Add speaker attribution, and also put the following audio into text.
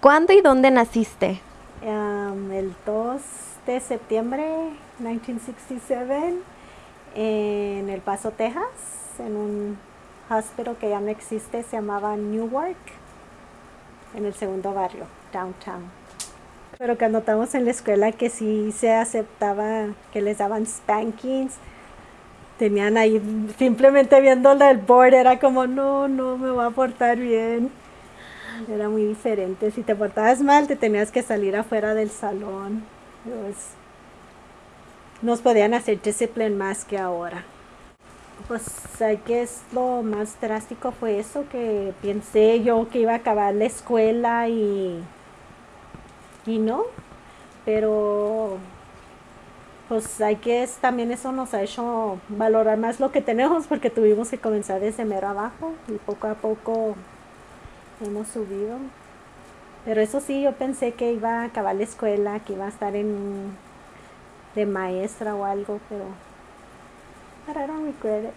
Speaker 1: ¿Cuándo y dónde naciste?
Speaker 2: Um, el 2 de septiembre 1967 en El Paso, Texas, en un hospital que ya no existe, se llamaba Newark, en el segundo barrio, downtown. Pero cuando estábamos en la escuela que sí se aceptaba que les daban spankings, tenían ahí simplemente viendo el board, era como, no, no me va a portar bien. Era muy diferente. Si te portabas mal, te tenías que salir afuera del salón. Pues, nos podían hacer discipline más que ahora. Pues que es lo más drástico fue eso, que pensé yo que iba a acabar la escuela y, y no, pero pues hay que también eso nos ha hecho valorar más lo que tenemos porque tuvimos que comenzar desde mero abajo y poco a poco hemos subido. Pero eso sí, yo pensé que iba a acabar la escuela, que iba a estar en de maestra o algo, pero I don't regret.